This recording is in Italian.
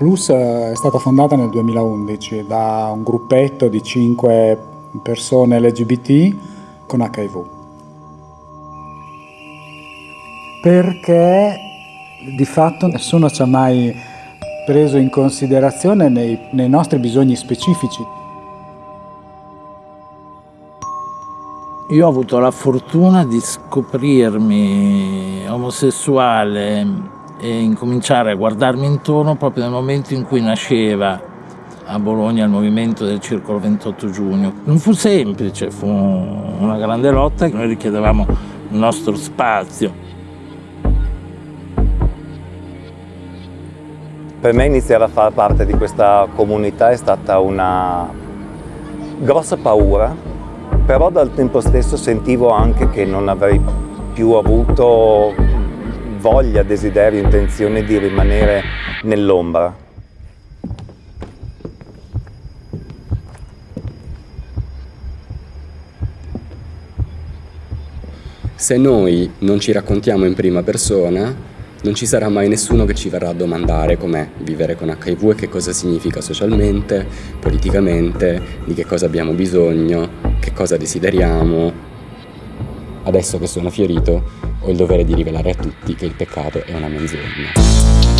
Plus è stata fondata nel 2011 da un gruppetto di 5 persone LGBT con HIV. Perché di fatto nessuno ci ha mai preso in considerazione nei, nei nostri bisogni specifici. Io ho avuto la fortuna di scoprirmi omosessuale e incominciare a guardarmi intorno proprio nel momento in cui nasceva a Bologna il movimento del Circolo 28 giugno. Non fu semplice, fu una grande lotta, noi richiedevamo il nostro spazio. Per me iniziare a far parte di questa comunità è stata una grossa paura, però dal tempo stesso sentivo anche che non avrei più avuto voglia, desiderio, intenzione di rimanere nell'ombra. Se noi non ci raccontiamo in prima persona, non ci sarà mai nessuno che ci verrà a domandare com'è vivere con HIV e che cosa significa socialmente, politicamente, di che cosa abbiamo bisogno, che cosa desideriamo. Adesso che sono fiorito ho il dovere di rivelare a tutti che il peccato è una menzogna.